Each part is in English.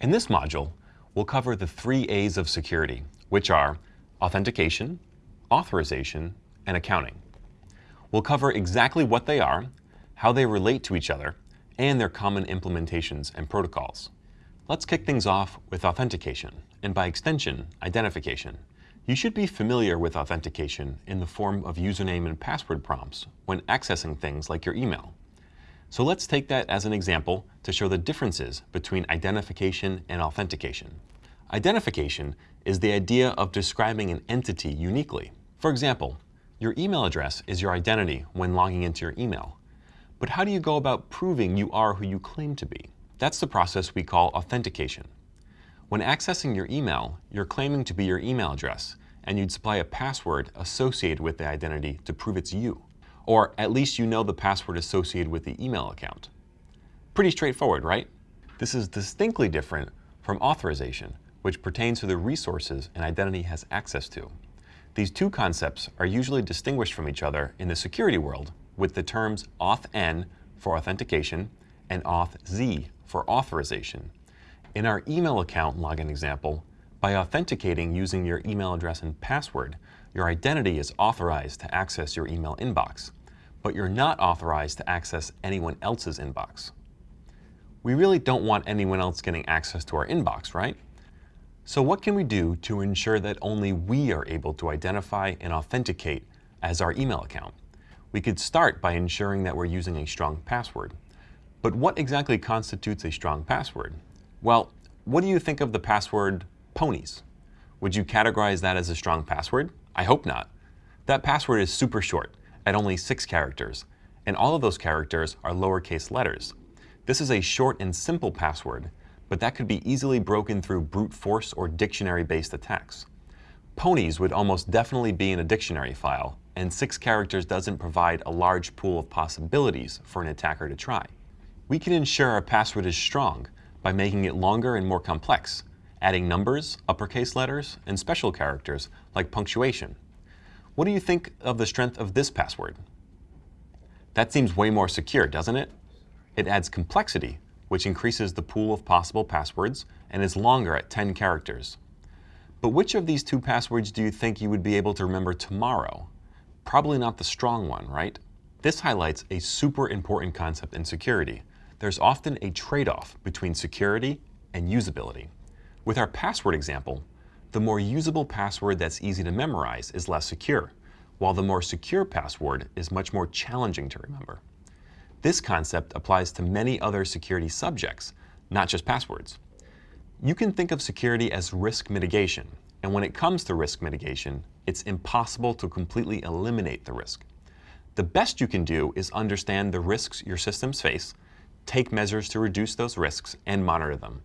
In this module, we'll cover the three A's of security, which are authentication, authorization, and accounting. We'll cover exactly what they are, how they relate to each other, and their common implementations and protocols. Let's kick things off with authentication, and by extension, identification. You should be familiar with authentication in the form of username and password prompts when accessing things like your email. So let's take that as an example to show the differences between identification and authentication. Identification is the idea of describing an entity uniquely. For example, your email address is your identity when logging into your email. But how do you go about proving you are who you claim to be? That's the process we call authentication. When accessing your email, you're claiming to be your email address, and you'd supply a password associated with the identity to prove it's you. Or at least you know the password associated with the email account. Pretty straightforward, right? This is distinctly different from authorization, which pertains to the resources an identity has access to. These two concepts are usually distinguished from each other in the security world with the terms authn for authentication and authz for authorization. In our email account login example, by authenticating using your email address and password, your identity is authorized to access your email inbox, but you're not authorized to access anyone else's inbox. We really don't want anyone else getting access to our inbox, right? So what can we do to ensure that only we are able to identify and authenticate as our email account? We could start by ensuring that we're using a strong password. But what exactly constitutes a strong password? Well, what do you think of the password ponies? Would you categorize that as a strong password? I hope not. That password is super short, at only six characters, and all of those characters are lowercase letters. This is a short and simple password, but that could be easily broken through brute force or dictionary-based attacks. Ponies would almost definitely be in a dictionary file, and six characters doesn't provide a large pool of possibilities for an attacker to try. We can ensure our password is strong by making it longer and more complex, adding numbers, uppercase letters, and special characters like punctuation. What do you think of the strength of this password? That seems way more secure, doesn't it? It adds complexity, which increases the pool of possible passwords and is longer at 10 characters. But which of these two passwords do you think you would be able to remember tomorrow? Probably not the strong one, right? This highlights a super important concept in security, there's often a trade-off between security and usability. With our password example, the more usable password that's easy to memorize is less secure, while the more secure password is much more challenging to remember. This concept applies to many other security subjects, not just passwords. You can think of security as risk mitigation, and when it comes to risk mitigation, it's impossible to completely eliminate the risk. The best you can do is understand the risks your systems face take measures to reduce those risks, and monitor them.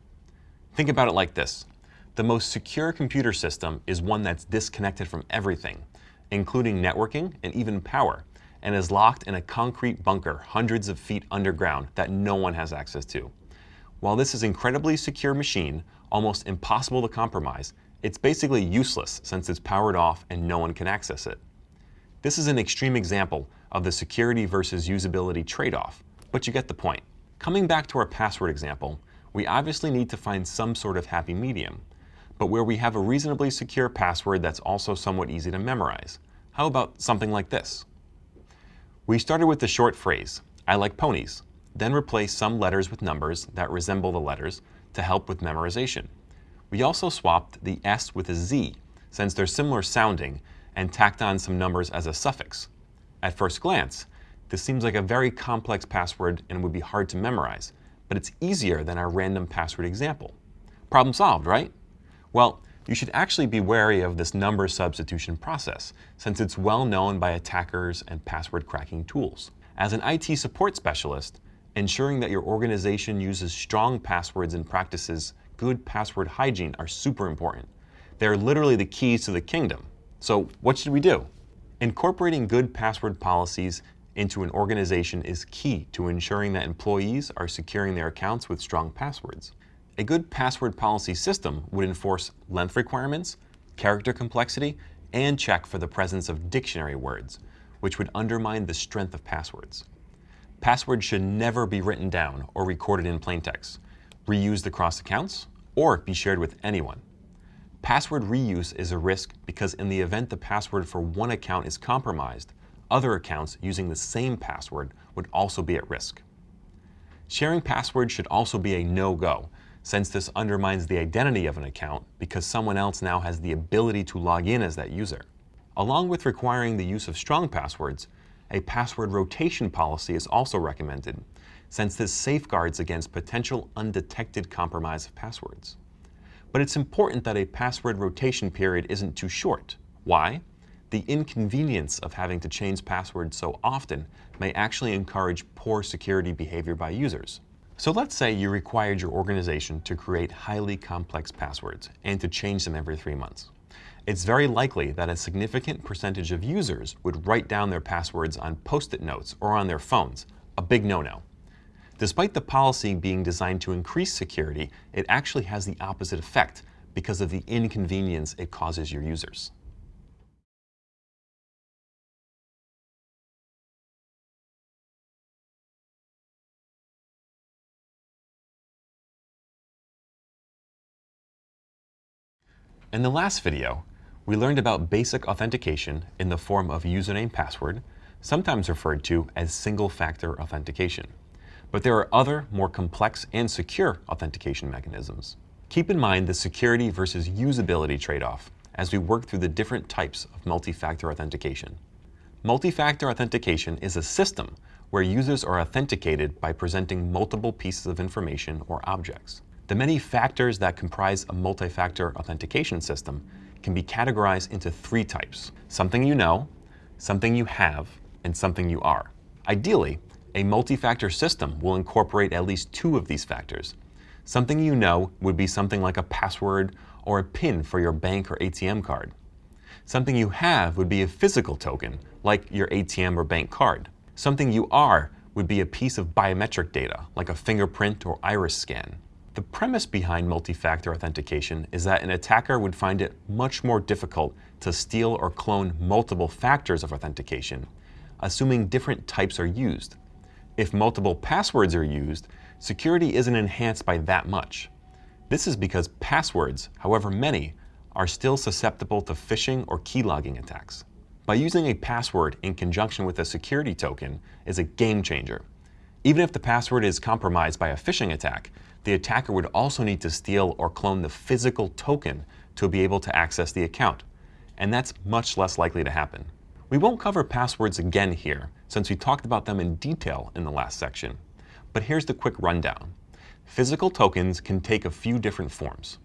Think about it like this. The most secure computer system is one that's disconnected from everything, including networking and even power, and is locked in a concrete bunker hundreds of feet underground that no one has access to. While this is incredibly secure machine, almost impossible to compromise, it's basically useless since it's powered off and no one can access it. This is an extreme example of the security versus usability trade-off, but you get the point. Coming back to our password example, we obviously need to find some sort of happy medium, but where we have a reasonably secure password that's also somewhat easy to memorize. How about something like this? We started with the short phrase, I like ponies, then replaced some letters with numbers that resemble the letters to help with memorization. We also swapped the S with a Z, since they're similar sounding, and tacked on some numbers as a suffix. At first glance, this seems like a very complex password and would be hard to memorize, but it's easier than our random password example. Problem solved, right? Well, you should actually be wary of this number substitution process, since it's well known by attackers and password cracking tools. As an IT support specialist, ensuring that your organization uses strong passwords and practices good password hygiene are super important. They're literally the keys to the kingdom. So what should we do? Incorporating good password policies into an organization is key to ensuring that employees are securing their accounts with strong passwords. A good password policy system would enforce length requirements, character complexity, and check for the presence of dictionary words, which would undermine the strength of passwords. Passwords should never be written down or recorded in plain text, reused across accounts, or be shared with anyone. Password reuse is a risk because in the event the password for one account is compromised, other accounts using the same password would also be at risk. Sharing passwords should also be a no-go, since this undermines the identity of an account because someone else now has the ability to log in as that user. Along with requiring the use of strong passwords, a password rotation policy is also recommended, since this safeguards against potential undetected compromise of passwords. But it's important that a password rotation period isn't too short. Why? The inconvenience of having to change passwords so often may actually encourage poor security behavior by users. So let's say you required your organization to create highly complex passwords and to change them every three months. It's very likely that a significant percentage of users would write down their passwords on post-it notes or on their phones, a big no-no. Despite the policy being designed to increase security, it actually has the opposite effect because of the inconvenience it causes your users. In the last video, we learned about basic authentication in the form of username password, sometimes referred to as single-factor authentication. But there are other, more complex and secure authentication mechanisms. Keep in mind the security versus usability trade-off as we work through the different types of multi-factor authentication. Multi-factor authentication is a system where users are authenticated by presenting multiple pieces of information or objects. The many factors that comprise a multi-factor authentication system can be categorized into three types. Something you know, something you have, and something you are. Ideally, a multi-factor system will incorporate at least two of these factors. Something you know would be something like a password or a PIN for your bank or ATM card. Something you have would be a physical token, like your ATM or bank card. Something you are would be a piece of biometric data, like a fingerprint or iris scan. The premise behind multi-factor authentication is that an attacker would find it much more difficult to steal or clone multiple factors of authentication, assuming different types are used, if multiple passwords are used, security isn't enhanced by that much. This is because passwords, however many, are still susceptible to phishing or keylogging attacks. By using a password in conjunction with a security token is a game changer. Even if the password is compromised by a phishing attack, the attacker would also need to steal or clone the physical token to be able to access the account, and that's much less likely to happen. We won't cover passwords again here, since we talked about them in detail in the last section. But here's the quick rundown. Physical tokens can take a few different forms.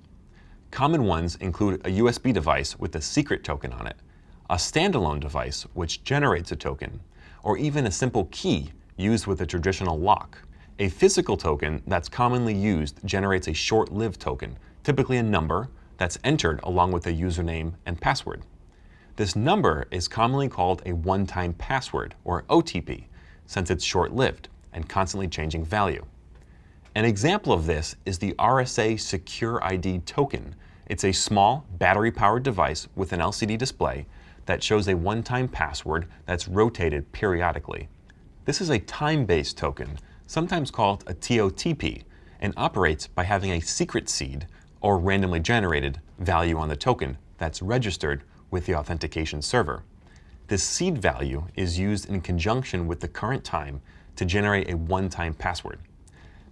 Common ones include a USB device with a secret token on it, a standalone device which generates a token, or even a simple key used with a traditional lock. A physical token that's commonly used generates a short-lived token, typically a number, that's entered along with a username and password. This number is commonly called a one-time password, or OTP, since it's short-lived and constantly changing value. An example of this is the RSA SecurID token. It's a small, battery-powered device with an LCD display that shows a one-time password that's rotated periodically. This is a time-based token, sometimes called a TOTP, and operates by having a secret seed, or randomly generated, value on the token that's registered with the authentication server. This seed value is used in conjunction with the current time to generate a one-time password.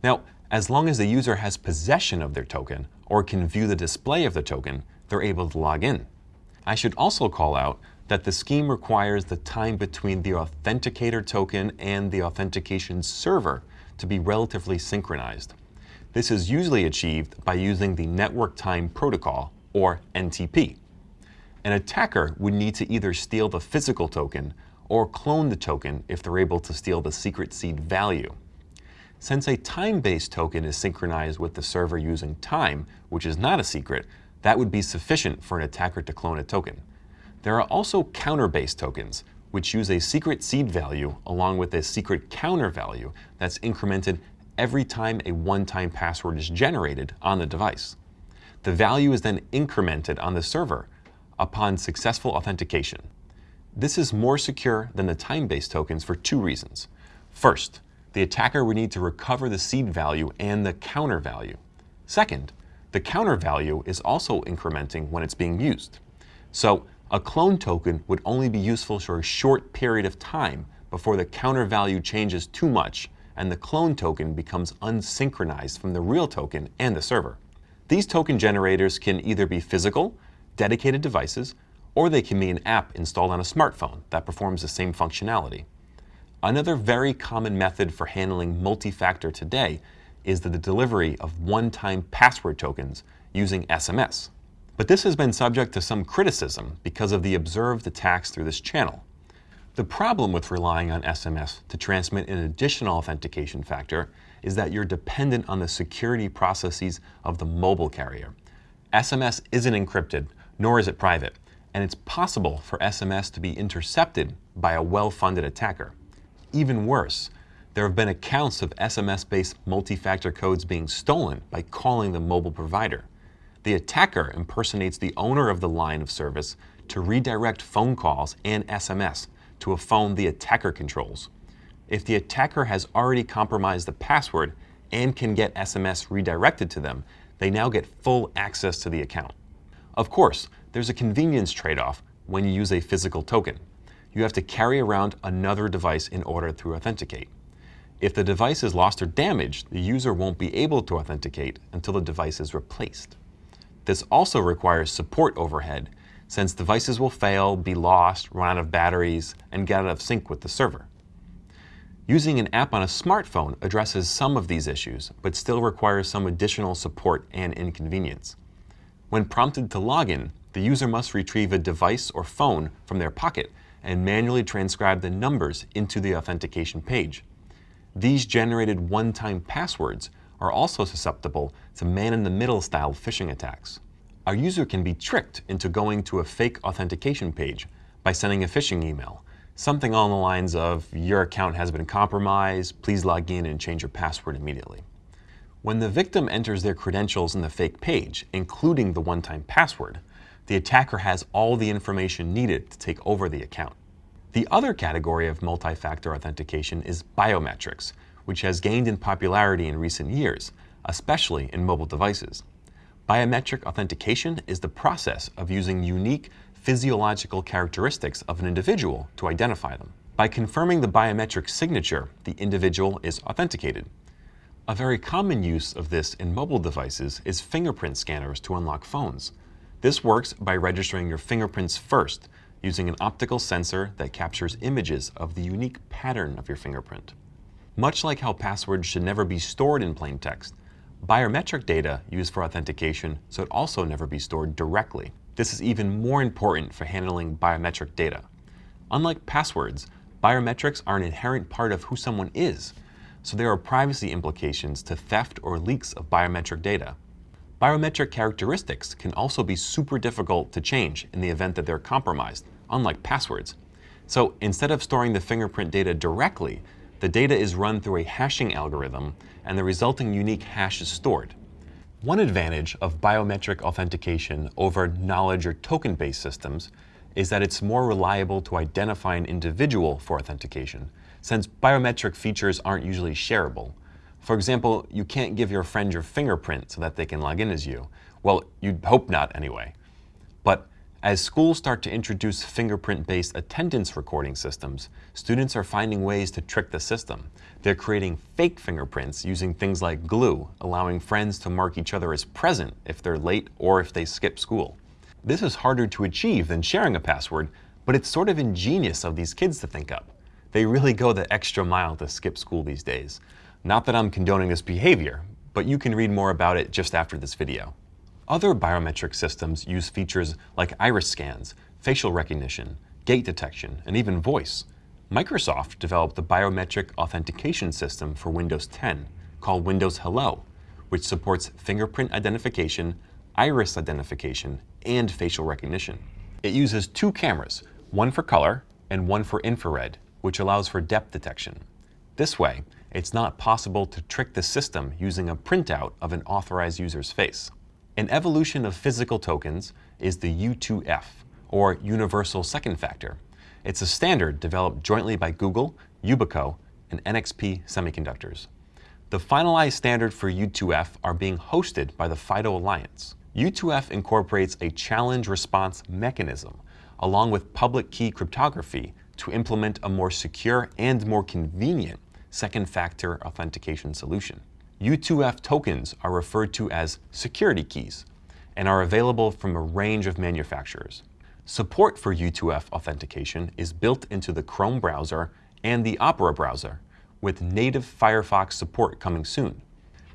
Now, as long as the user has possession of their token or can view the display of the token, they're able to log in. I should also call out that the scheme requires the time between the authenticator token and the authentication server to be relatively synchronized. This is usually achieved by using the Network Time Protocol, or NTP. An attacker would need to either steal the physical token or clone the token if they're able to steal the secret seed value. Since a time-based token is synchronized with the server using time, which is not a secret, that would be sufficient for an attacker to clone a token. There are also counter-based tokens, which use a secret seed value along with a secret counter value that's incremented every time a one-time password is generated on the device. The value is then incremented on the server upon successful authentication. This is more secure than the time-based tokens for two reasons. First, the attacker would need to recover the seed value and the counter value. Second, the counter value is also incrementing when it's being used. So a clone token would only be useful for a short period of time before the counter value changes too much and the clone token becomes unsynchronized from the real token and the server. These token generators can either be physical, dedicated devices, or they can be an app installed on a smartphone that performs the same functionality. Another very common method for handling multi-factor today is the delivery of one-time password tokens using SMS. But this has been subject to some criticism because of the observed attacks through this channel. The problem with relying on SMS to transmit an additional authentication factor is that you're dependent on the security processes of the mobile carrier. SMS isn't encrypted, nor is it private, and it's possible for SMS to be intercepted by a well-funded attacker. Even worse, there have been accounts of SMS-based multi-factor codes being stolen by calling the mobile provider. The attacker impersonates the owner of the line of service to redirect phone calls and SMS to a phone the attacker controls. If the attacker has already compromised the password and can get SMS redirected to them, they now get full access to the account. Of course, there's a convenience trade-off when you use a physical token. You have to carry around another device in order to authenticate. If the device is lost or damaged, the user won't be able to authenticate until the device is replaced. This also requires support overhead since devices will fail, be lost, run out of batteries, and get out of sync with the server. Using an app on a smartphone addresses some of these issues, but still requires some additional support and inconvenience. When prompted to log in, the user must retrieve a device or phone from their pocket and manually transcribe the numbers into the authentication page. These generated one-time passwords are also susceptible to man-in-the-middle style phishing attacks a user can be tricked into going to a fake authentication page by sending a phishing email, something along the lines of, your account has been compromised, please log in and change your password immediately. When the victim enters their credentials in the fake page, including the one-time password, the attacker has all the information needed to take over the account. The other category of multi-factor authentication is biometrics, which has gained in popularity in recent years, especially in mobile devices. Biometric authentication is the process of using unique physiological characteristics of an individual to identify them. By confirming the biometric signature, the individual is authenticated. A very common use of this in mobile devices is fingerprint scanners to unlock phones. This works by registering your fingerprints first using an optical sensor that captures images of the unique pattern of your fingerprint. Much like how passwords should never be stored in plain text, biometric data used for authentication should also never be stored directly. This is even more important for handling biometric data. Unlike passwords, biometrics are an inherent part of who someone is, so there are privacy implications to theft or leaks of biometric data. Biometric characteristics can also be super difficult to change in the event that they're compromised, unlike passwords. So instead of storing the fingerprint data directly, the data is run through a hashing algorithm and the resulting unique hash is stored. One advantage of biometric authentication over knowledge or token-based systems is that it's more reliable to identify an individual for authentication, since biometric features aren't usually shareable. For example, you can't give your friend your fingerprint so that they can log in as you. Well, you'd hope not anyway. But as schools start to introduce fingerprint-based attendance recording systems, students are finding ways to trick the system. They're creating fake fingerprints using things like glue, allowing friends to mark each other as present if they're late or if they skip school. This is harder to achieve than sharing a password, but it's sort of ingenious of these kids to think up. They really go the extra mile to skip school these days. Not that I'm condoning this behavior, but you can read more about it just after this video. Other biometric systems use features like iris scans, facial recognition, gait detection, and even voice. Microsoft developed the biometric authentication system for Windows 10 called Windows Hello, which supports fingerprint identification, iris identification, and facial recognition. It uses two cameras, one for color and one for infrared, which allows for depth detection. This way, it's not possible to trick the system using a printout of an authorized user's face. An evolution of physical tokens is the U2F, or Universal Second Factor. It's a standard developed jointly by Google, Yubico, and NXP Semiconductors. The finalized standard for U2F are being hosted by the FIDO Alliance. U2F incorporates a challenge response mechanism along with public key cryptography to implement a more secure and more convenient second factor authentication solution. U2F tokens are referred to as security keys and are available from a range of manufacturers. Support for U2F authentication is built into the Chrome browser and the Opera browser, with native Firefox support coming soon.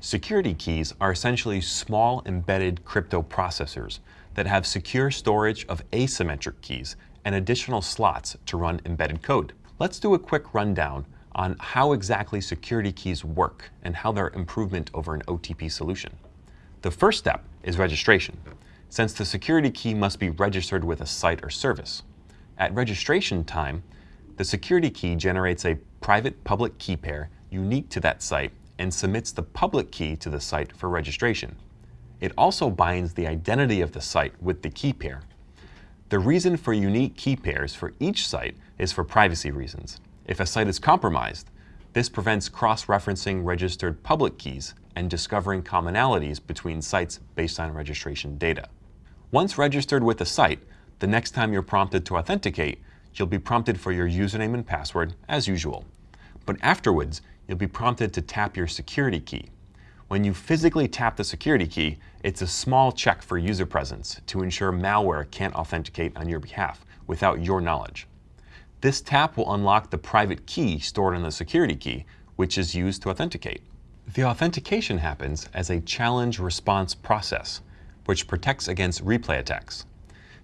Security keys are essentially small embedded crypto processors that have secure storage of asymmetric keys and additional slots to run embedded code. Let's do a quick rundown on how exactly security keys work and how they're improvement over an OTP solution. The first step is registration, since the security key must be registered with a site or service. At registration time, the security key generates a private public key pair unique to that site and submits the public key to the site for registration. It also binds the identity of the site with the key pair. The reason for unique key pairs for each site is for privacy reasons. If a site is compromised, this prevents cross-referencing registered public keys and discovering commonalities between sites based on registration data. Once registered with a site, the next time you're prompted to authenticate, you'll be prompted for your username and password as usual. But afterwards, you'll be prompted to tap your security key. When you physically tap the security key, it's a small check for user presence to ensure malware can't authenticate on your behalf without your knowledge. This tap will unlock the private key stored on the security key, which is used to authenticate. The authentication happens as a challenge response process, which protects against replay attacks.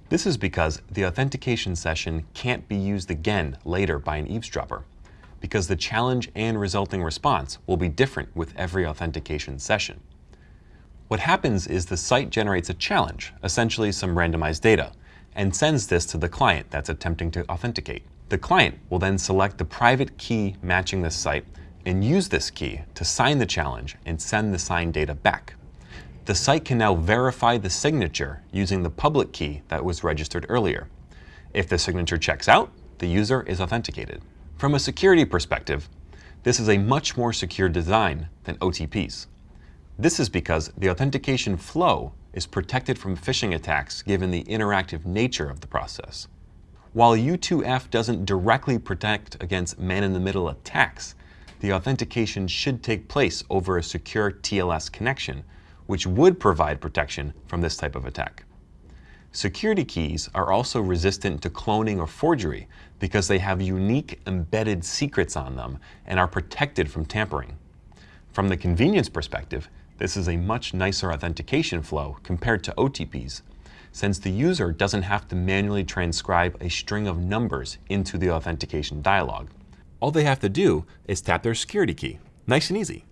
This is because the authentication session can't be used again later by an eavesdropper, because the challenge and resulting response will be different with every authentication session. What happens is the site generates a challenge, essentially some randomized data, and sends this to the client that's attempting to authenticate. The client will then select the private key matching this site and use this key to sign the challenge and send the signed data back. The site can now verify the signature using the public key that was registered earlier. If the signature checks out, the user is authenticated. From a security perspective, this is a much more secure design than OTPs. This is because the authentication flow is protected from phishing attacks given the interactive nature of the process. While U2F doesn't directly protect against man-in-the-middle attacks, the authentication should take place over a secure TLS connection, which would provide protection from this type of attack. Security keys are also resistant to cloning or forgery because they have unique embedded secrets on them and are protected from tampering. From the convenience perspective, this is a much nicer authentication flow compared to OTPs, since the user doesn't have to manually transcribe a string of numbers into the authentication dialog. All they have to do is tap their security key. Nice and easy.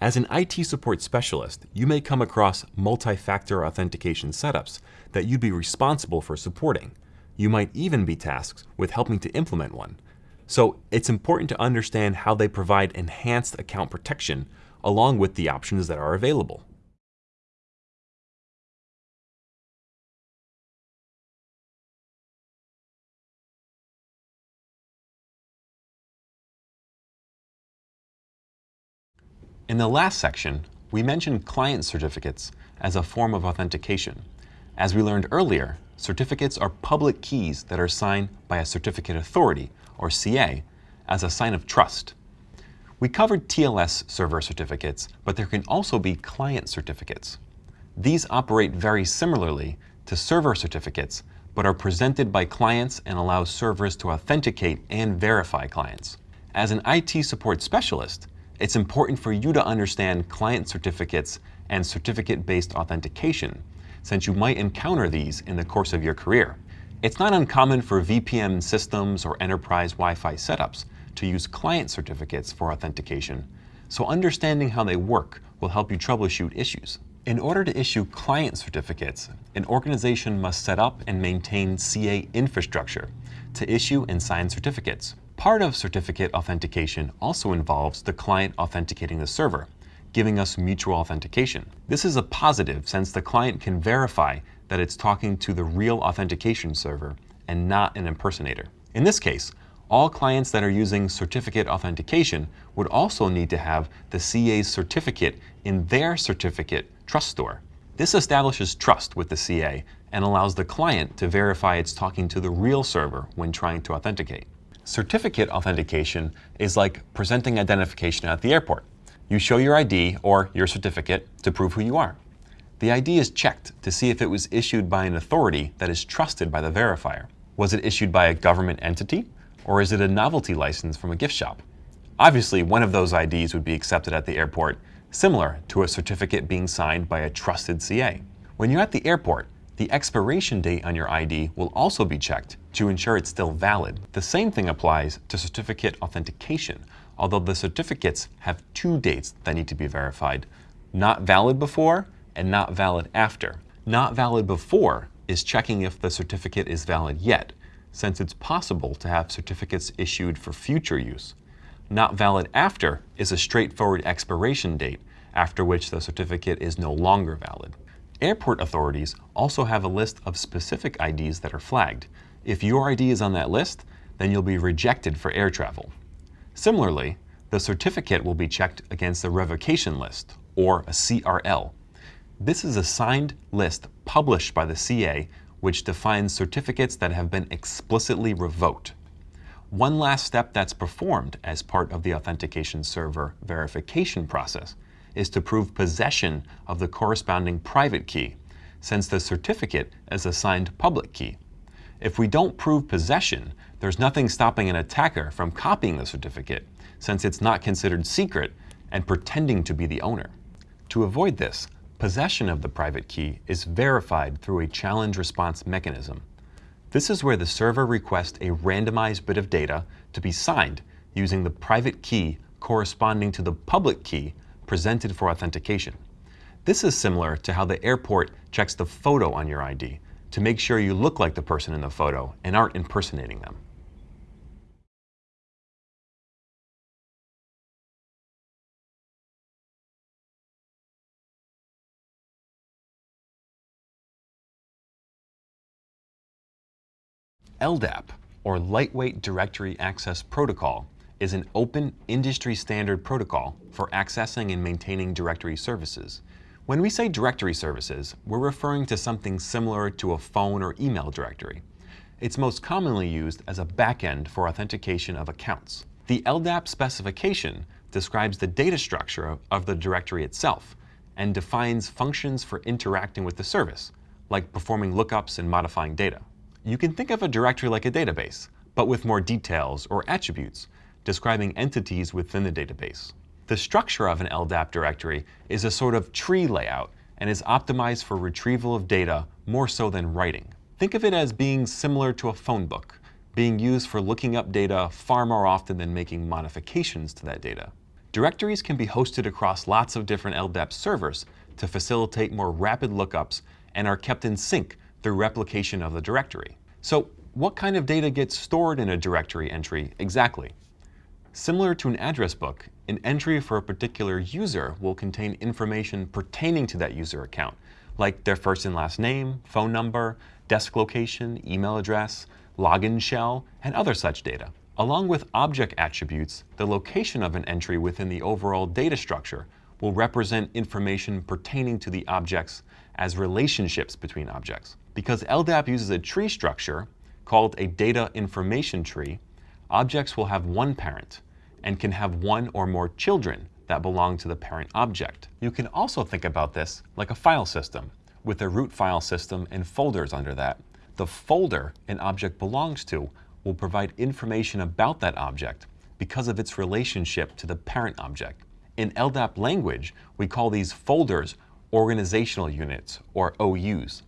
As an IT support specialist, you may come across multi-factor authentication setups that you'd be responsible for supporting. You might even be tasked with helping to implement one. So it's important to understand how they provide enhanced account protection along with the options that are available. In the last section, we mentioned client certificates as a form of authentication. As we learned earlier, certificates are public keys that are signed by a certificate authority, or CA, as a sign of trust. We covered TLS server certificates, but there can also be client certificates. These operate very similarly to server certificates, but are presented by clients and allow servers to authenticate and verify clients. As an IT support specialist, it's important for you to understand client certificates and certificate-based authentication, since you might encounter these in the course of your career. It's not uncommon for VPN systems or enterprise Wi-Fi setups to use client certificates for authentication, so understanding how they work will help you troubleshoot issues. In order to issue client certificates, an organization must set up and maintain CA infrastructure to issue and sign certificates. Part of certificate authentication also involves the client authenticating the server, giving us mutual authentication. This is a positive since the client can verify that it's talking to the real authentication server and not an impersonator. In this case, all clients that are using certificate authentication would also need to have the CA's certificate in their certificate trust store. This establishes trust with the CA and allows the client to verify it's talking to the real server when trying to authenticate. Certificate authentication is like presenting identification at the airport. You show your ID or your certificate to prove who you are. The ID is checked to see if it was issued by an authority that is trusted by the verifier. Was it issued by a government entity or is it a novelty license from a gift shop? Obviously, one of those IDs would be accepted at the airport, similar to a certificate being signed by a trusted CA. When you're at the airport, the expiration date on your ID will also be checked to ensure it's still valid. The same thing applies to certificate authentication, although the certificates have two dates that need to be verified, not valid before and not valid after. Not valid before is checking if the certificate is valid yet, since it's possible to have certificates issued for future use. Not valid after is a straightforward expiration date, after which the certificate is no longer valid. Airport authorities also have a list of specific IDs that are flagged. If your ID is on that list, then you'll be rejected for air travel. Similarly, the certificate will be checked against the revocation list, or a CRL. This is a signed list published by the CA which defines certificates that have been explicitly revoked. One last step that's performed as part of the authentication server verification process is to prove possession of the corresponding private key, since the certificate is a signed public key. If we don't prove possession, there's nothing stopping an attacker from copying the certificate, since it's not considered secret and pretending to be the owner. To avoid this, Possession of the private key is verified through a challenge response mechanism. This is where the server requests a randomized bit of data to be signed using the private key corresponding to the public key presented for authentication. This is similar to how the airport checks the photo on your ID to make sure you look like the person in the photo and aren't impersonating them. LDAP, or Lightweight Directory Access Protocol, is an open industry standard protocol for accessing and maintaining directory services. When we say directory services, we're referring to something similar to a phone or email directory. It's most commonly used as a backend for authentication of accounts. The LDAP specification describes the data structure of the directory itself and defines functions for interacting with the service, like performing lookups and modifying data. You can think of a directory like a database, but with more details or attributes, describing entities within the database. The structure of an LDAP directory is a sort of tree layout and is optimized for retrieval of data more so than writing. Think of it as being similar to a phone book, being used for looking up data far more often than making modifications to that data. Directories can be hosted across lots of different LDAP servers to facilitate more rapid lookups and are kept in sync through replication of the directory. So what kind of data gets stored in a directory entry exactly? Similar to an address book, an entry for a particular user will contain information pertaining to that user account, like their first and last name, phone number, desk location, email address, login shell, and other such data. Along with object attributes, the location of an entry within the overall data structure will represent information pertaining to the objects as relationships between objects. Because LDAP uses a tree structure called a data information tree, objects will have one parent and can have one or more children that belong to the parent object. You can also think about this like a file system with a root file system and folders under that. The folder an object belongs to will provide information about that object because of its relationship to the parent object. In LDAP language, we call these folders organizational units, or OUs.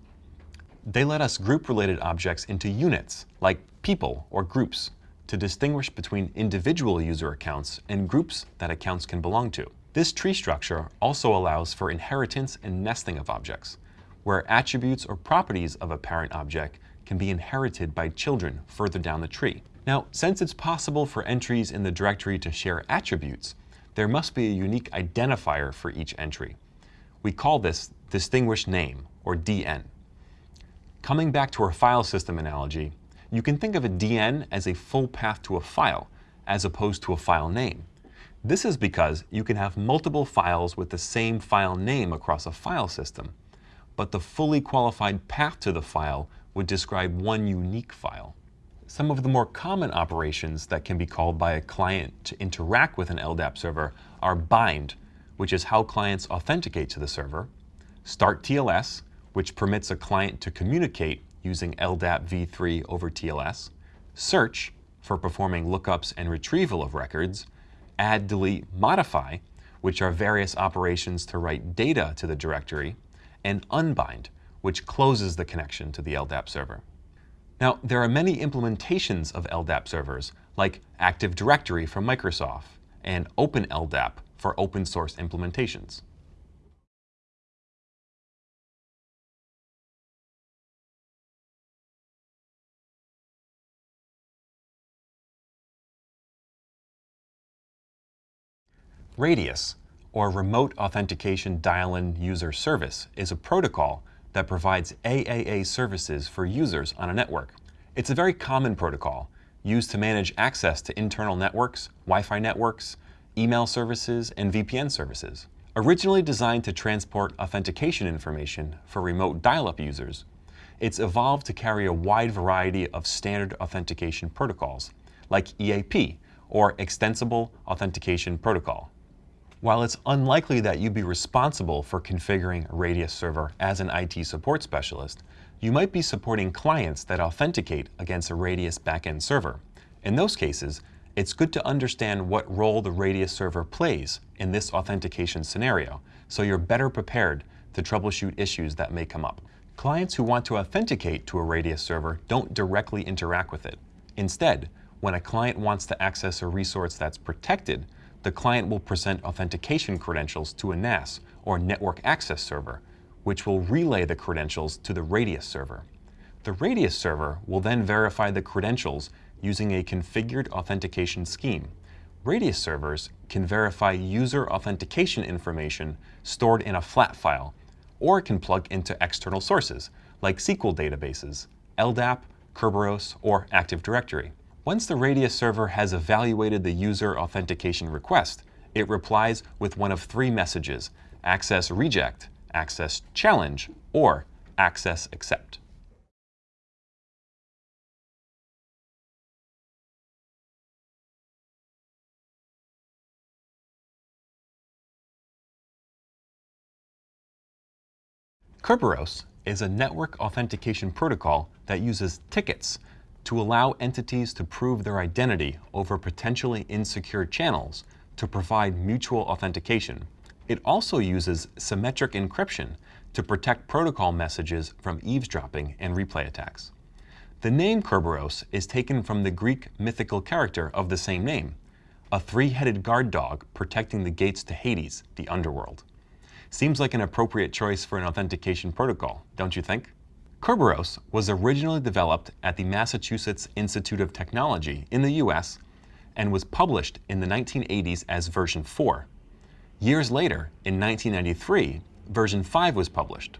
They let us group related objects into units, like people or groups, to distinguish between individual user accounts and groups that accounts can belong to. This tree structure also allows for inheritance and nesting of objects, where attributes or properties of a parent object can be inherited by children further down the tree. Now, since it's possible for entries in the directory to share attributes, there must be a unique identifier for each entry. We call this distinguished name, or DN. Coming back to our file system analogy, You can think of a DN as a full path to a file, as opposed to a file name. This is because you can have multiple files with the same file name across a file system, but the fully qualified path to the file would describe one unique file. Some of the more common operations that can be called by a client to interact with an LDAP server are bind, which is how clients authenticate to the server, start TLS, which permits a client to communicate using LDAP v3 over TLS, search for performing lookups and retrieval of records, add, delete, modify, which are various operations to write data to the directory, and unbind, which closes the connection to the LDAP server. Now, there are many implementations of LDAP servers, like Active Directory from Microsoft and OpenLDAP for open source implementations. Radius, or Remote Authentication Dial-In User Service, is a protocol that provides AAA services for users on a network. It's a very common protocol used to manage access to internal networks, Wi-Fi networks, email services, and VPN services. Originally designed to transport authentication information for remote dial-up users, it's evolved to carry a wide variety of standard authentication protocols, like EAP, or Extensible Authentication Protocol. While it's unlikely that you'd be responsible for configuring a Radius server as an IT support specialist, you might be supporting clients that authenticate against a Radius backend server. In those cases, it's good to understand what role the Radius server plays in this authentication scenario, so you're better prepared to troubleshoot issues that may come up. Clients who want to authenticate to a Radius server don't directly interact with it. Instead, when a client wants to access a resource that's protected, the client will present authentication credentials to a NAS, or Network Access Server, which will relay the credentials to the Radius server. The Radius server will then verify the credentials using a configured authentication scheme. Radius servers can verify user authentication information stored in a flat file, or can plug into external sources, like SQL databases, LDAP, Kerberos, or Active Directory. Once the Radius server has evaluated the user authentication request, it replies with one of three messages, access reject, access challenge, or access accept. Kerberos is a network authentication protocol that uses tickets to allow entities to prove their identity over potentially insecure channels to provide mutual authentication. It also uses symmetric encryption to protect protocol messages from eavesdropping and replay attacks. The name Kerberos is taken from the Greek mythical character of the same name, a three-headed guard dog protecting the gates to Hades, the underworld. Seems like an appropriate choice for an authentication protocol, don't you think? Kerberos was originally developed at the Massachusetts Institute of Technology in the US and was published in the 1980s as version 4. Years later, in 1993, version 5 was published.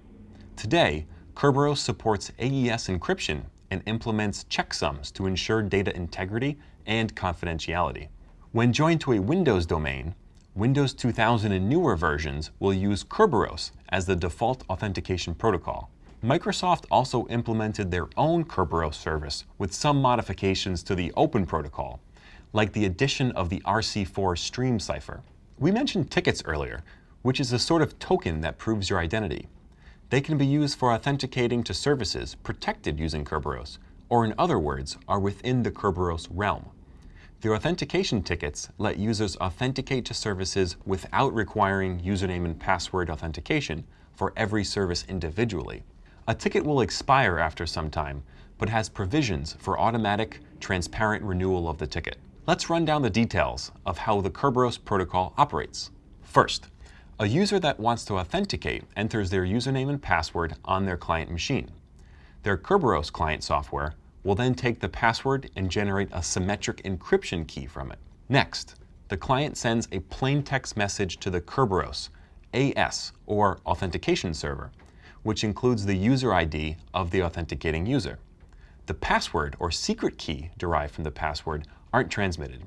Today, Kerberos supports AES encryption and implements checksums to ensure data integrity and confidentiality. When joined to a Windows domain, Windows 2000 and newer versions will use Kerberos as the default authentication protocol. Microsoft also implemented their own Kerberos service with some modifications to the Open protocol, like the addition of the RC4 stream cipher. We mentioned tickets earlier, which is a sort of token that proves your identity. They can be used for authenticating to services protected using Kerberos, or in other words, are within the Kerberos realm. The authentication tickets let users authenticate to services without requiring username and password authentication for every service individually. A ticket will expire after some time, but has provisions for automatic, transparent renewal of the ticket. Let's run down the details of how the Kerberos protocol operates. First, a user that wants to authenticate enters their username and password on their client machine. Their Kerberos client software will then take the password and generate a symmetric encryption key from it. Next, the client sends a plain text message to the Kerberos AS, or authentication server, which includes the user ID of the authenticating user. the password or secret key derived from the password aren't transmitted.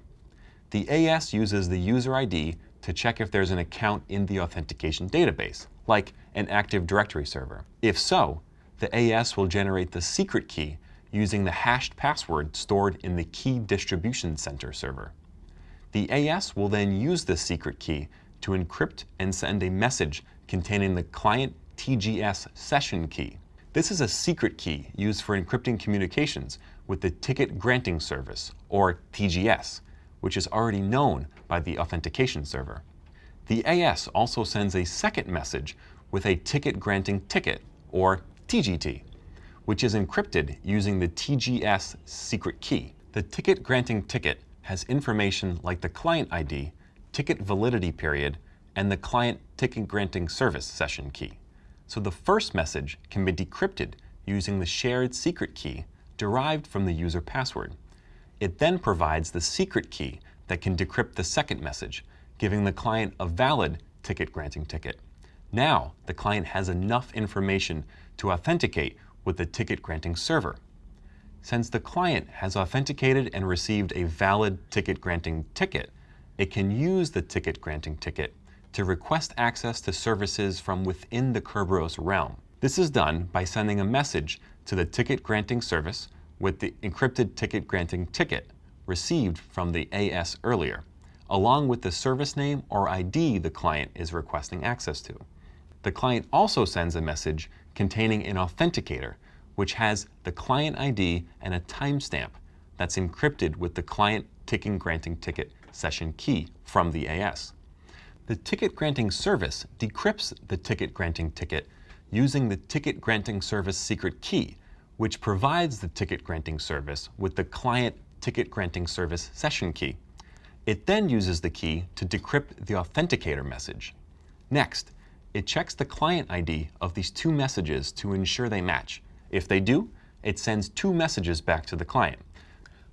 The AS uses the user ID to check if there's an account in the authentication database, like an Active Directory server. If so, the AS will generate the secret key using the hashed password stored in the Key Distribution Center server. The AS will then use this secret key to encrypt and send a message containing the client TGS session key. This is a secret key used for encrypting communications with the Ticket Granting Service, or TGS, which is already known by the authentication server. The AS also sends a second message with a ticket granting ticket, or TGT, which is encrypted using the TGS secret key. The ticket granting ticket has information like the client ID, ticket validity period, and the client ticket granting service session key. So the first message can be decrypted using the shared secret key derived from the user password. It then provides the secret key that can decrypt the second message, giving the client a valid ticket granting ticket. Now, the client has enough information to authenticate with the ticket granting server. Since the client has authenticated and received a valid ticket granting ticket, it can use the ticket granting ticket to request access to services from within the Kerberos realm. This is done by sending a message to the ticket granting service with the encrypted ticket granting ticket received from the AS earlier, along with the service name or ID the client is requesting access to. The client also sends a message containing an authenticator, which has the client ID and a timestamp that's encrypted with the client ticket granting ticket session key from the AS. The ticket granting service decrypts the ticket granting ticket using the ticket granting service secret key, which provides the ticket granting service with the client ticket granting service session key. It then uses the key to decrypt the authenticator message. Next, it checks the client ID of these two messages to ensure they match. If they do, it sends two messages back to the client.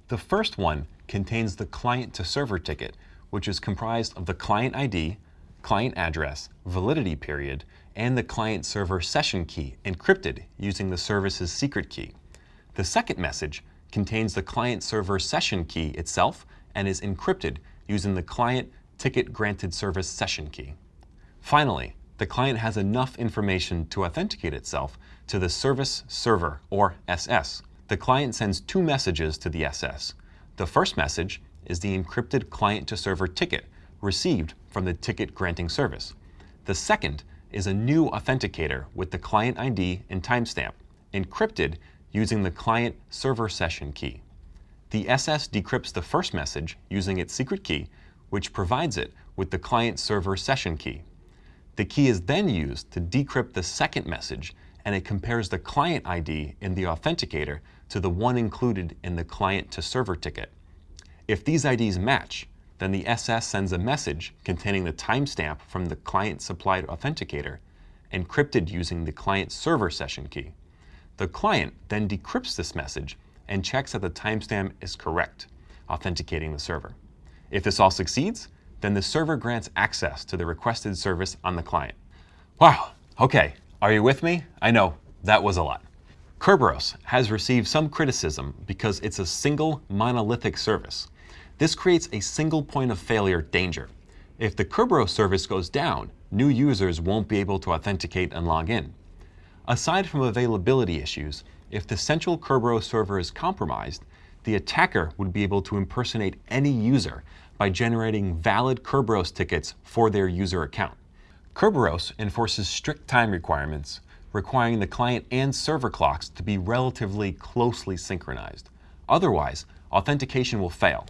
The first one contains the client to server ticket, which is comprised of the client ID, client address, validity period, and the client server session key encrypted using the service's secret key. The second message contains the client server session key itself and is encrypted using the client ticket granted service session key. Finally, the client has enough information to authenticate itself to the service server, or SS. The client sends two messages to the SS. The first message is the encrypted client-to-server ticket received from the ticket granting service. The second is a new authenticator with the client ID and timestamp, encrypted using the client server session key. The SS decrypts the first message using its secret key, which provides it with the client server session key. The key is then used to decrypt the second message, and it compares the client ID in the authenticator to the one included in the client to server ticket. If these IDs match, then the SS sends a message containing the timestamp from the client supplied authenticator, encrypted using the client server session key. The client then decrypts this message and checks that the timestamp is correct, authenticating the server. If this all succeeds, then the server grants access to the requested service on the client. Wow, okay, are you with me? I know, that was a lot. Kerberos has received some criticism because it's a single monolithic service. This creates a single point of failure danger. If the Kerberos service goes down, new users won't be able to authenticate and log in. Aside from availability issues, if the central Kerberos server is compromised, the attacker would be able to impersonate any user by generating valid Kerberos tickets for their user account. Kerberos enforces strict time requirements, requiring the client and server clocks to be relatively closely synchronized. Otherwise, authentication will fail.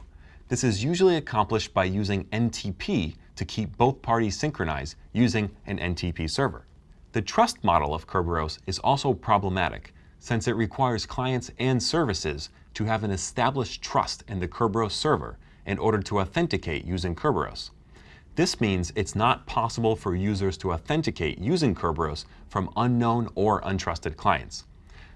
This is usually accomplished by using NTP to keep both parties synchronized using an NTP server. The trust model of Kerberos is also problematic since it requires clients and services to have an established trust in the Kerberos server in order to authenticate using Kerberos. This means it's not possible for users to authenticate using Kerberos from unknown or untrusted clients.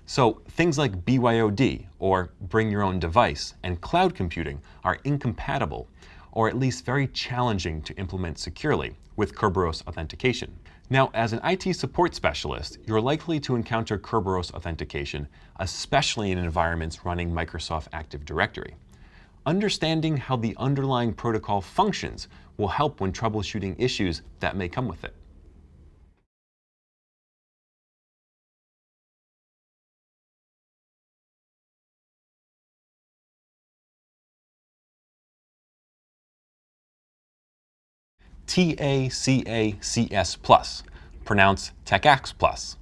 So things like BYOD, or bring your own device, and cloud computing are incompatible, or at least very challenging to implement securely with Kerberos authentication. Now, as an IT support specialist, you're likely to encounter Kerberos authentication, especially in environments running Microsoft Active Directory. Understanding how the underlying protocol functions will help when troubleshooting issues that may come with it. TACACS Plus, pronounced TACACS Plus.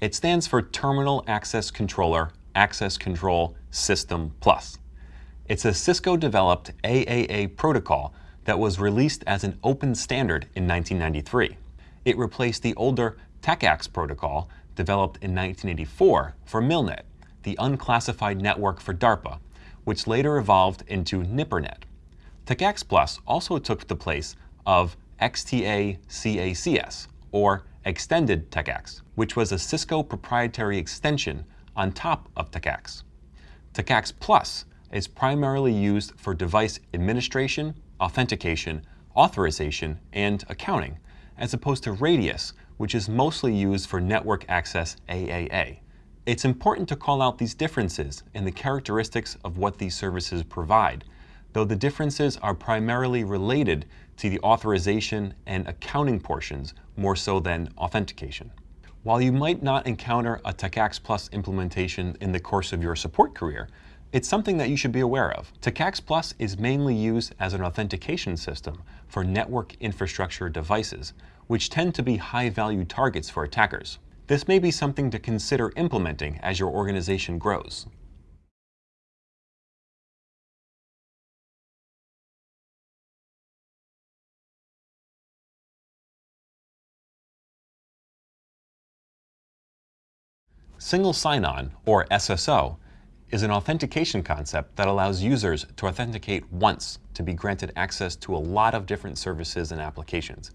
It stands for Terminal Access Controller Access Control System Plus. It's a Cisco-developed AAA protocol that was released as an open standard in 1993. It replaced the older TACACS protocol developed in 1984 for MILNET, the unclassified network for DARPA, which later evolved into NIPRNet. TACACS Plus also took the place of XTACACS, or Extended TACACS, which was a Cisco proprietary extension on top of TACACS. TACACS Plus is primarily used for device administration, authentication, authorization, and accounting, as opposed to Radius, which is mostly used for network access AAA. It's important to call out these differences in the characteristics of what these services provide, though the differences are primarily related to the authorization and accounting portions more so than authentication. While you might not encounter a TACACS Plus implementation in the course of your support career, it's something that you should be aware of. TACACS Plus is mainly used as an authentication system for network infrastructure devices, which tend to be high-value targets for attackers. This may be something to consider implementing as your organization grows. Single sign-on, or SSO, is an authentication concept that allows users to authenticate once to be granted access to a lot of different services and applications.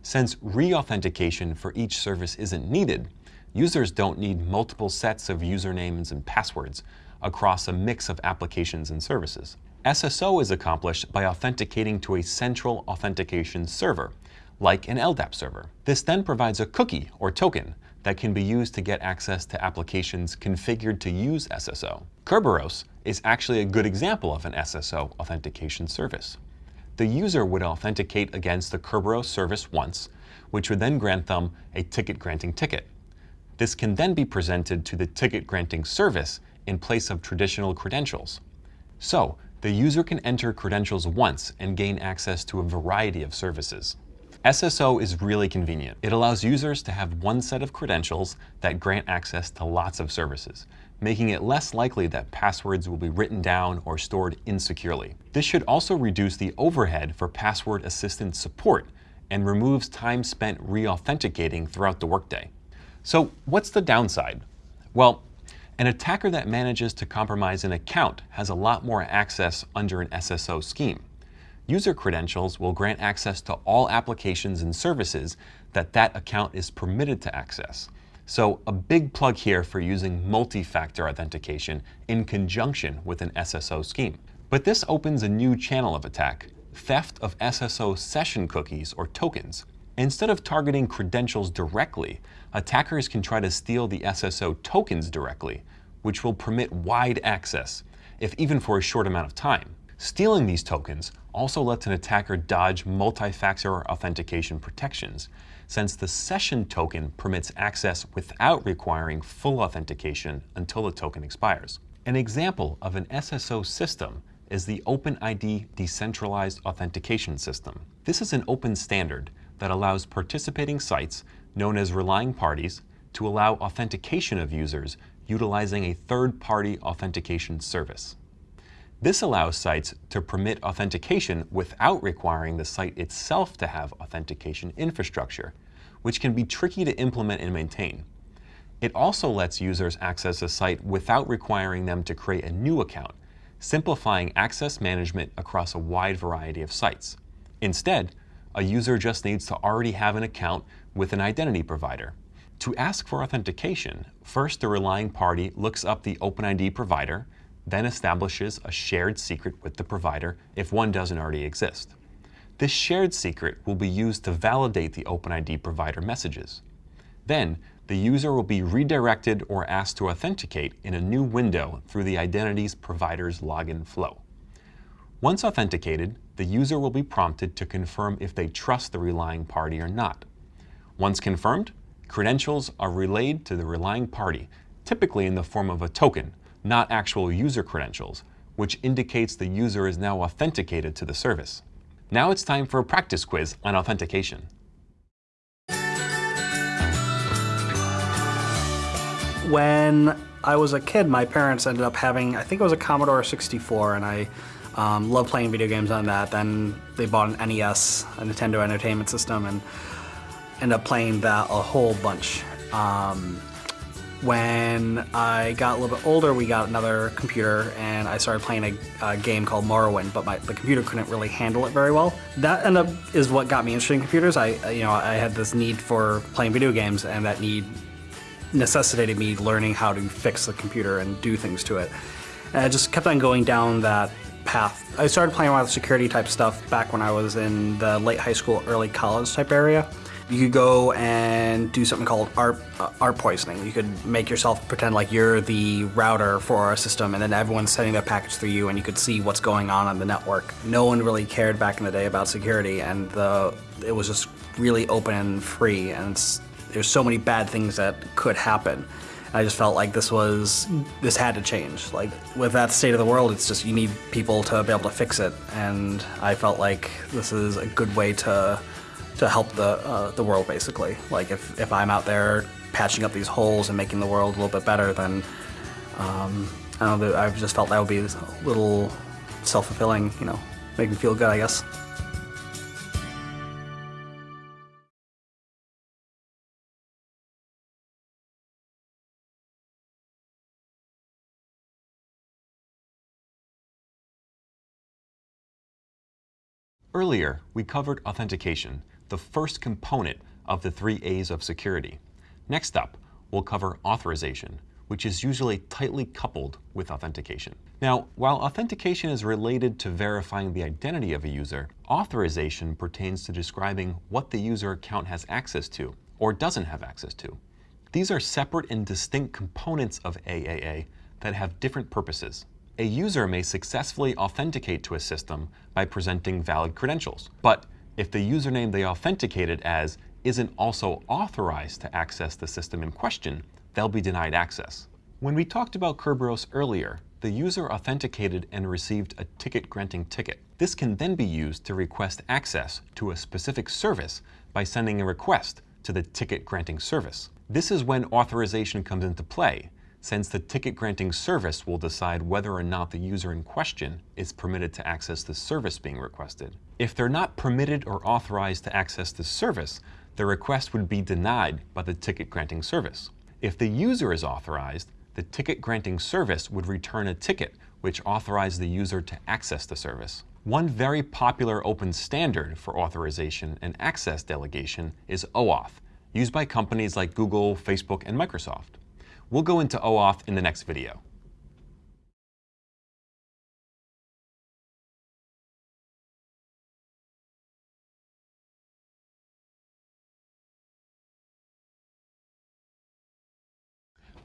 Since re-authentication for each service isn't needed, users don't need multiple sets of usernames and passwords across a mix of applications and services. SSO is accomplished by authenticating to a central authentication server, like an LDAP server. This then provides a cookie or token that can be used to get access to applications configured to use SSO. Kerberos is actually a good example of an SSO authentication service. The user would authenticate against the Kerberos service once, which would then grant them a ticket granting ticket. This can then be presented to the ticket granting service in place of traditional credentials. So, the user can enter credentials once and gain access to a variety of services. SSO is really convenient. It allows users to have one set of credentials that grant access to lots of services, making it less likely that passwords will be written down or stored insecurely. This should also reduce the overhead for password assistant support and removes time spent re-authenticating throughout the workday. So what's the downside? Well, an attacker that manages to compromise an account has a lot more access under an SSO scheme. User credentials will grant access to all applications and services that that account is permitted to access. So a big plug here for using multi-factor authentication in conjunction with an SSO scheme. But this opens a new channel of attack, theft of SSO session cookies or tokens. Instead of targeting credentials directly, attackers can try to steal the SSO tokens directly, which will permit wide access, if even for a short amount of time. Stealing these tokens also lets an attacker dodge multi-factor authentication protections, since the session token permits access without requiring full authentication until the token expires. An example of an SSO system is the OpenID Decentralized Authentication System. This is an open standard that allows participating sites, known as relying parties, to allow authentication of users utilizing a third-party authentication service. This allows sites to permit authentication without requiring the site itself to have authentication infrastructure, which can be tricky to implement and maintain. It also lets users access a site without requiring them to create a new account, simplifying access management across a wide variety of sites. Instead, a user just needs to already have an account with an identity provider. To ask for authentication, first the relying party looks up the OpenID provider then establishes a shared secret with the provider if one doesn't already exist. This shared secret will be used to validate the OpenID provider messages. Then, the user will be redirected or asked to authenticate in a new window through the identities provider's login flow. Once authenticated, the user will be prompted to confirm if they trust the relying party or not. Once confirmed, credentials are relayed to the relying party, typically in the form of a token, not actual user credentials, which indicates the user is now authenticated to the service. Now it's time for a practice quiz on authentication. When I was a kid, my parents ended up having, I think it was a Commodore 64, and I um, loved playing video games on that. Then they bought an NES, a Nintendo Entertainment System, and ended up playing that a whole bunch. Um, when I got a little bit older, we got another computer and I started playing a, a game called Morrowind, but my, the computer couldn't really handle it very well. That ended up is what got me interested in computers. I, you know, I had this need for playing video games and that need necessitated me learning how to fix the computer and do things to it. And I just kept on going down that path. I started playing around with security type stuff back when I was in the late high school, early college type area. You could go and do something called ARP, uh, ARP poisoning. You could make yourself pretend like you're the router for a system and then everyone's sending their packets through you and you could see what's going on on the network. No one really cared back in the day about security and the, it was just really open and free and there's so many bad things that could happen. I just felt like this was, this had to change. Like with that state of the world, it's just, you need people to be able to fix it. And I felt like this is a good way to to help the uh, the world basically. Like if, if I'm out there patching up these holes and making the world a little bit better, then um, I don't know. I've just felt that would be a little self-fulfilling. You know, make me feel good, I guess. Earlier, we covered authentication, the first component of the three A's of security. Next up, we'll cover authorization, which is usually tightly coupled with authentication. Now, while authentication is related to verifying the identity of a user, authorization pertains to describing what the user account has access to or doesn't have access to. These are separate and distinct components of AAA that have different purposes. A user may successfully authenticate to a system by presenting valid credentials, but if the username they authenticated as isn't also authorized to access the system in question, they'll be denied access. When we talked about Kerberos earlier, the user authenticated and received a ticket granting ticket. This can then be used to request access to a specific service by sending a request to the ticket granting service. This is when authorization comes into play, since the ticket granting service will decide whether or not the user in question is permitted to access the service being requested. If they're not permitted or authorized to access the service, the request would be denied by the ticket granting service. If the user is authorized, the ticket granting service would return a ticket which authorized the user to access the service. One very popular open standard for authorization and access delegation is OAuth, used by companies like Google, Facebook, and Microsoft. We'll go into OAuth in the next video.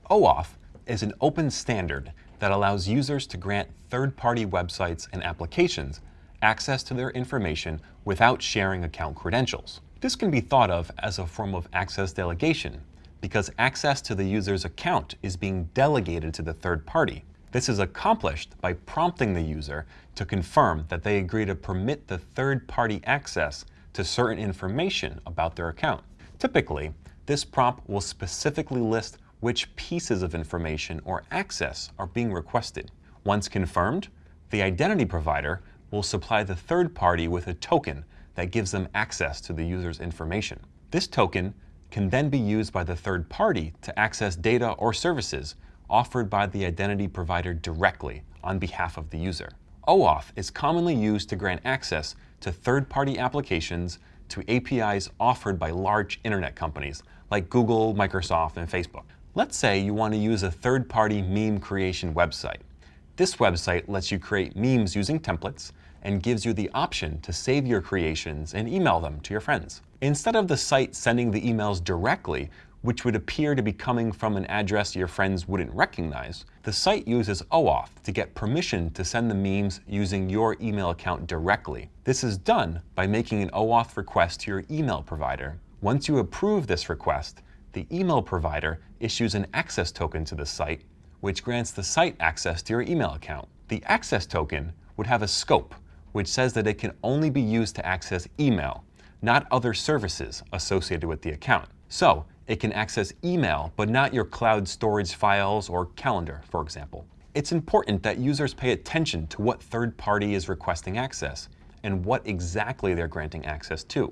OAuth is an open standard that allows users to grant third-party websites and applications access to their information without sharing account credentials. This can be thought of as a form of access delegation because access to the user's account is being delegated to the third party. This is accomplished by prompting the user to confirm that they agree to permit the third party access to certain information about their account. Typically, this prompt will specifically list which pieces of information or access are being requested. Once confirmed, the identity provider will supply the third party with a token that gives them access to the user's information. This token can then be used by the third party to access data or services offered by the identity provider directly on behalf of the user. OAuth is commonly used to grant access to third-party applications to APIs offered by large internet companies like Google, Microsoft, and Facebook. Let's say you want to use a third-party meme creation website. This website lets you create memes using templates and gives you the option to save your creations and email them to your friends. Instead of the site sending the emails directly, which would appear to be coming from an address your friends wouldn't recognize, the site uses OAuth to get permission to send the memes using your email account directly. This is done by making an OAuth request to your email provider. Once you approve this request, the email provider issues an access token to the site, which grants the site access to your email account. The access token would have a scope, which says that it can only be used to access email, not other services associated with the account. So it can access email, but not your cloud storage files or calendar, for example. It's important that users pay attention to what third party is requesting access and what exactly they're granting access to.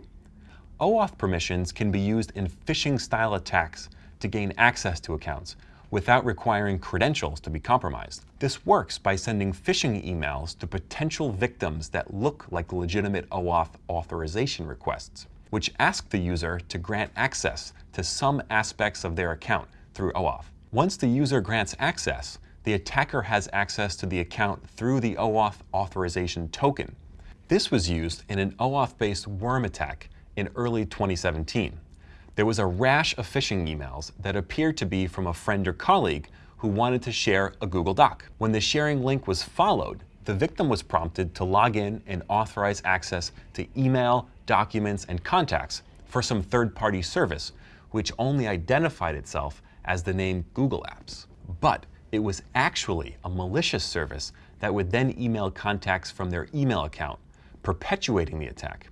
OAuth permissions can be used in phishing-style attacks to gain access to accounts without requiring credentials to be compromised. This works by sending phishing emails to potential victims that look like legitimate OAuth authorization requests which ask the user to grant access to some aspects of their account through OAuth. Once the user grants access, the attacker has access to the account through the OAuth authorization token. This was used in an OAuth-based worm attack in early 2017. There was a rash of phishing emails that appeared to be from a friend or colleague who wanted to share a Google Doc. When the sharing link was followed, the victim was prompted to log in and authorize access to email, documents, and contacts for some third-party service, which only identified itself as the name Google Apps. But it was actually a malicious service that would then email contacts from their email account, perpetuating the attack.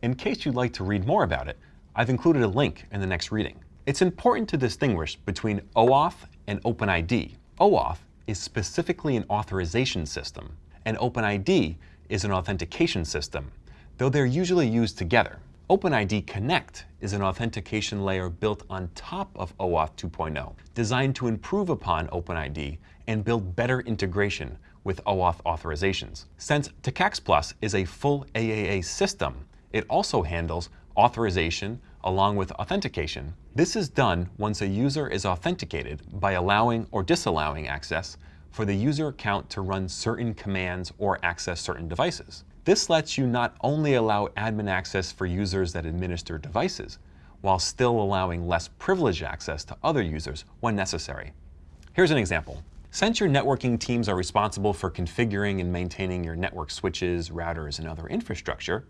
In case you'd like to read more about it, I've included a link in the next reading. It's important to distinguish between OAuth and OpenID. OAuth is specifically an authorization system, and OpenID is an authentication system, though they're usually used together. OpenID Connect is an authentication layer built on top of OAuth 2.0, designed to improve upon OpenID and build better integration with OAuth authorizations. Since TACACS Plus is a full AAA system, it also handles authorization along with authentication. This is done once a user is authenticated by allowing or disallowing access for the user account to run certain commands or access certain devices. This lets you not only allow admin access for users that administer devices, while still allowing less privileged access to other users when necessary. Here's an example. Since your networking teams are responsible for configuring and maintaining your network switches, routers, and other infrastructure,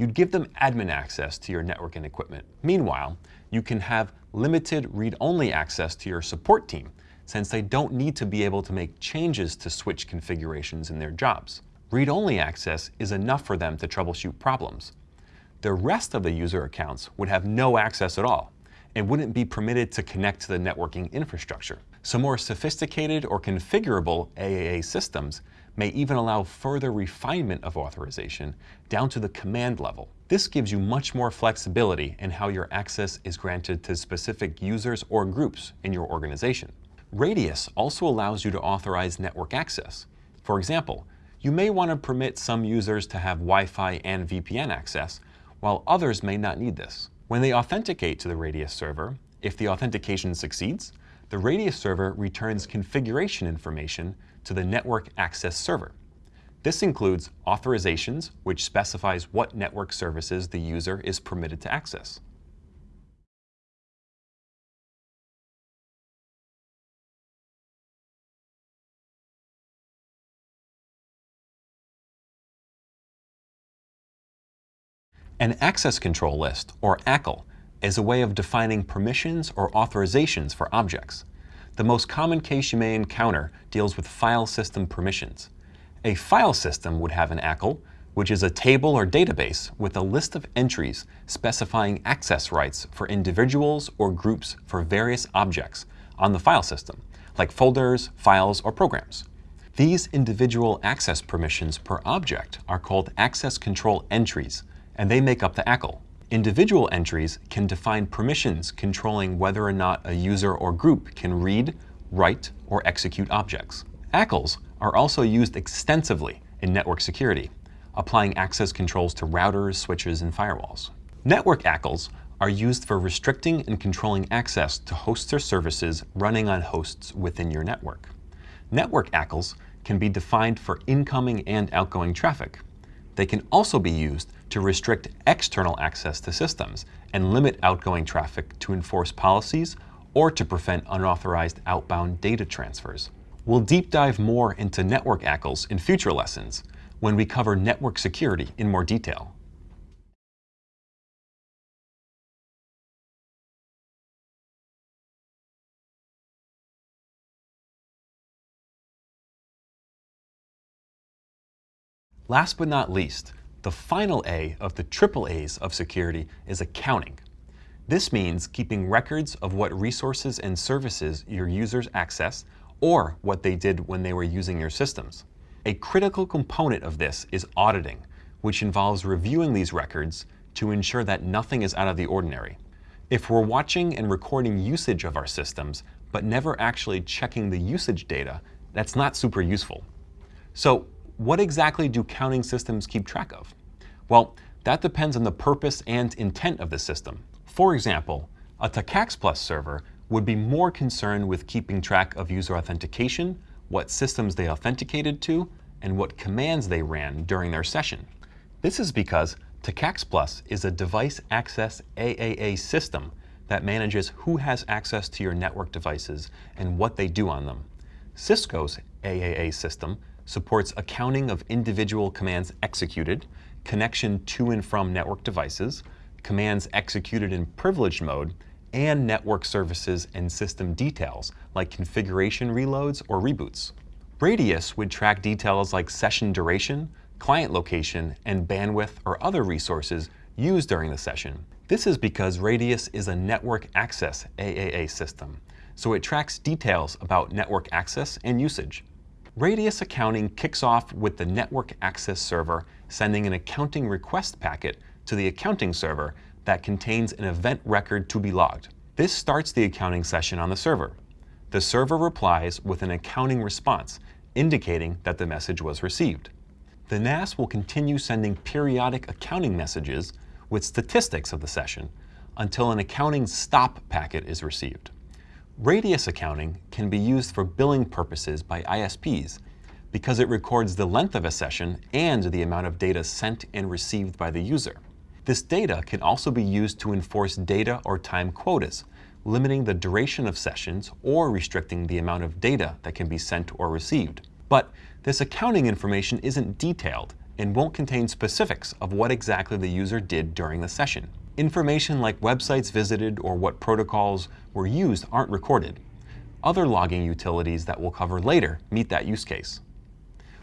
you'd give them admin access to your networking equipment. Meanwhile, you can have limited read-only access to your support team since they don't need to be able to make changes to switch configurations in their jobs. Read-only access is enough for them to troubleshoot problems. The rest of the user accounts would have no access at all and wouldn't be permitted to connect to the networking infrastructure. So more sophisticated or configurable AAA systems may even allow further refinement of authorization down to the command level. This gives you much more flexibility in how your access is granted to specific users or groups in your organization. Radius also allows you to authorize network access. For example, you may want to permit some users to have Wi-Fi and VPN access, while others may not need this. When they authenticate to the Radius server, if the authentication succeeds, the Radius server returns configuration information to the network access server. This includes authorizations, which specifies what network services the user is permitted to access. An access control list, or ACL, is a way of defining permissions or authorizations for objects. The most common case you may encounter deals with file system permissions. A file system would have an ACL, which is a table or database with a list of entries specifying access rights for individuals or groups for various objects on the file system, like folders, files, or programs. These individual access permissions per object are called access control entries, and they make up the ACL. Individual entries can define permissions controlling whether or not a user or group can read, write, or execute objects. ACLs are also used extensively in network security, applying access controls to routers, switches, and firewalls. Network ACLs are used for restricting and controlling access to hosts or services running on hosts within your network. Network ACLs can be defined for incoming and outgoing traffic, They can also be used to restrict external access to systems and limit outgoing traffic to enforce policies or to prevent unauthorized outbound data transfers. We'll deep dive more into network ACLs in future lessons when we cover network security in more detail. Last but not least, the final A of the triple A's of security is accounting. This means keeping records of what resources and services your users access or what they did when they were using your systems. A critical component of this is auditing, which involves reviewing these records to ensure that nothing is out of the ordinary. If we're watching and recording usage of our systems, but never actually checking the usage data, that's not super useful. So what exactly do counting systems keep track of? Well, that depends on the purpose and intent of the system. For example, a TACACS Plus server would be more concerned with keeping track of user authentication, what systems they authenticated to, and what commands they ran during their session. This is because TACACS Plus is a device access AAA system that manages who has access to your network devices and what they do on them. Cisco's AAA system supports accounting of individual commands executed, connection to and from network devices, commands executed in privileged mode, and network services and system details like configuration reloads or reboots. Radius would track details like session duration, client location, and bandwidth or other resources used during the session. This is because Radius is a network access AAA system, so it tracks details about network access and usage. Radius accounting kicks off with the network access server sending an accounting request packet to the accounting server that contains an event record to be logged. This starts the accounting session on the server. The server replies with an accounting response, indicating that the message was received. The NAS will continue sending periodic accounting messages with statistics of the session until an accounting stop packet is received. Radius accounting can be used for billing purposes by ISPs because it records the length of a session and the amount of data sent and received by the user. This data can also be used to enforce data or time quotas, limiting the duration of sessions or restricting the amount of data that can be sent or received. But this accounting information isn't detailed and won't contain specifics of what exactly the user did during the session. Information like websites visited or what protocols were used aren't recorded. Other logging utilities that we'll cover later meet that use case.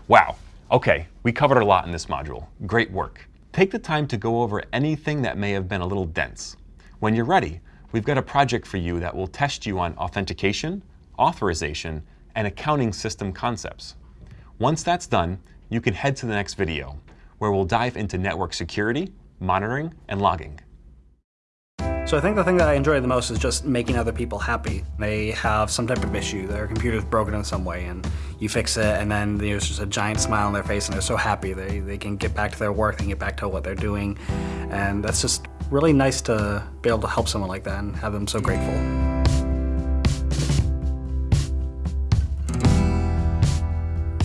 Wow, okay, we covered a lot in this module. Great work. Take the time to go over anything that may have been a little dense. When you're ready, we've got a project for you that will test you on authentication, authorization, and accounting system concepts. Once that's done, you can head to the next video, where we'll dive into network security, monitoring, and logging. So I think the thing that I enjoy the most is just making other people happy. They have some type of issue, their computer's broken in some way, and you fix it, and then there's just a giant smile on their face, and they're so happy. They, they can get back to their work, can get back to what they're doing, and that's just really nice to be able to help someone like that and have them so grateful.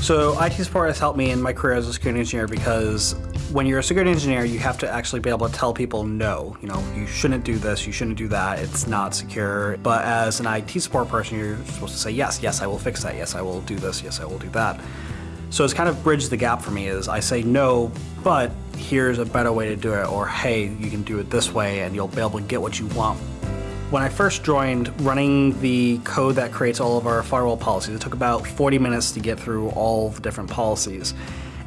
So IT support has helped me in my career as a security engineer because when you're a security engineer, you have to actually be able to tell people no. You know, you shouldn't do this, you shouldn't do that, it's not secure. But as an IT support person, you're supposed to say, yes, yes, I will fix that, yes, I will do this, yes, I will do that. So it's kind of bridged the gap for me is I say no, but here's a better way to do it, or hey, you can do it this way and you'll be able to get what you want. When I first joined, running the code that creates all of our firewall policies, it took about 40 minutes to get through all the different policies.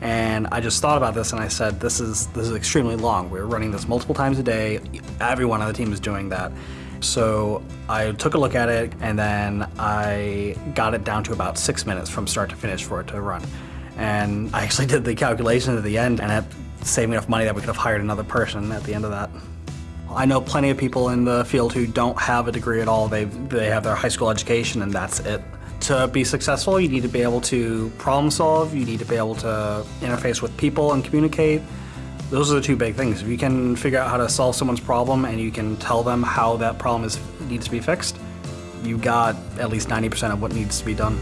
And I just thought about this and I said, this is, this is extremely long. We're running this multiple times a day. Everyone on the team is doing that. So I took a look at it and then I got it down to about six minutes from start to finish for it to run. And I actually did the calculation at the end and it saved me enough money that we could have hired another person at the end of that. I know plenty of people in the field who don't have a degree at all. They they have their high school education and that's it. To be successful, you need to be able to problem solve, you need to be able to interface with people and communicate. Those are the two big things. If you can figure out how to solve someone's problem and you can tell them how that problem is needs to be fixed, you got at least 90% of what needs to be done.